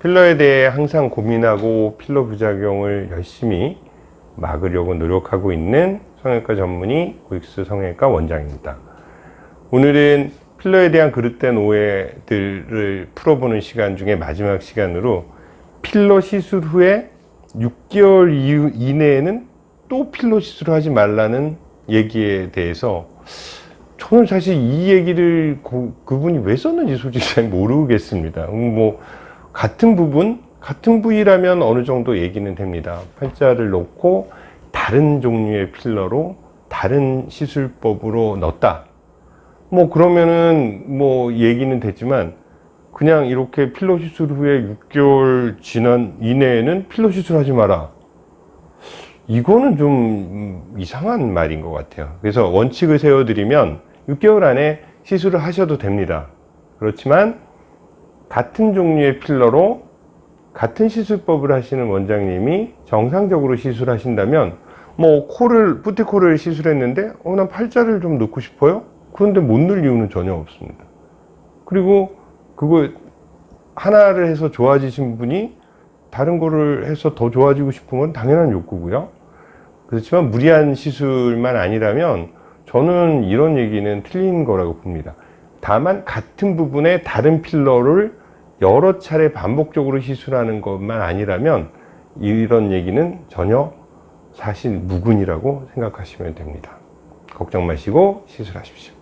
필러에 대해 항상 고민하고 필러 부작용을 열심히 막으려고 노력하고 있는 성형외과 전문의 고익수 성형외과 원장입니다. 오늘은 필러에 대한 그릇된 오해들을 풀어보는 시간 중에 마지막 시간으로 필러 시술 후에 6개월 이후 이내에는 또 필러 시술을 하지 말라는 얘기에 대해서 저는 사실 이 얘기를 고- 그분이 왜 썼는지 솔직히 잘 모르겠습니다. 음, 뭐 같은 부분, 같은 부위라면 어느 정도 얘기는 됩니다. 팔자를 놓고 다른 종류의 필러로 다른 시술법으로 넣었다. 뭐 그러면은 뭐 얘기는 되지만 그냥 이렇게 필러 시술 후에 6개월 지난 이내에는 필러 시술하지 마라. 이거는 좀 음, 이상한 말인 것 같아요. 그래서 원칙을 세워드리면 6개월 안에 시술을 하셔도 됩니다. 그렇지만 같은 종류의 필러로 같은 시술법을 하시는 원장님이 정상적으로 시술하신다면 뭐 코를 뿌티코를 시술했는데 어 난 팔자를 좀 넣고 싶어요. 그런데 못 넣을 이유는 전혀 없습니다. 그리고 그거 하나를 해서 좋아지신 분이 다른 거를 해서 더 좋아지고 싶은 건 당연한 욕구고요. 그렇지만 무리한 시술만 아니라면 저는 이런 얘기는 틀린 거라고 봅니다. 다만 같은 부분에 다른 필러를 여러 차례 반복적으로 시술하는 것만 아니라면 이런 얘기는 전혀 사실 무근이라고 생각하시면 됩니다. 걱정 마시고 시술하십시오.